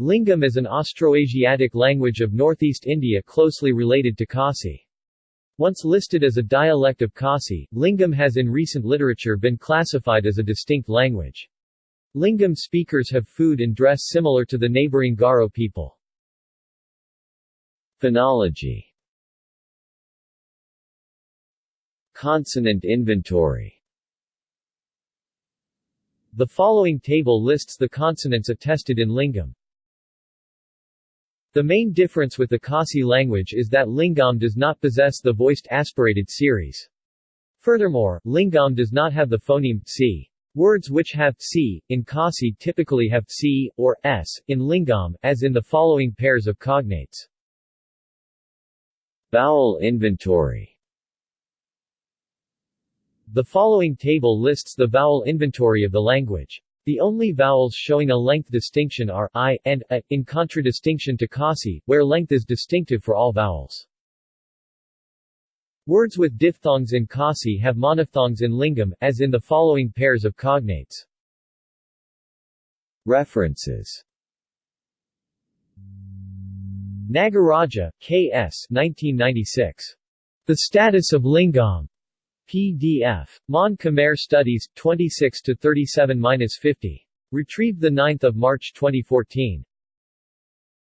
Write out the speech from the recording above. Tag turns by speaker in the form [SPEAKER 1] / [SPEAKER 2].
[SPEAKER 1] Lyngngam is an Austroasiatic language of northeast India closely related to Khasi. Once listed as a dialect of Khasi, Lyngngam has in recent literature been classified as a distinct language. Lyngngam speakers have food and dress similar to the neighboring Garo people. Phonology Consonant inventory The following table lists the consonants attested in Lyngngam. The main difference with the Khasi language is that Lyngngam does not possess the voiced aspirated series. Furthermore, Lyngngam does not have the phoneme c. Words which have c in Khasi typically have c or s in Lyngngam, as in the following pairs of cognates. Vowel inventory The following table lists the vowel inventory of the language. The only vowels showing a length distinction are i and a, in contradistinction to Khasi, where length is distinctive for all vowels. Words with diphthongs in Khasi have monophthongs in Lyngngam, as in the following pairs of cognates. References Nagaraja, K.S. 1996. The Status of Lyngngam. PDF. Mon Khmer Studies, 26-37-50. Retrieved 9 March 2014.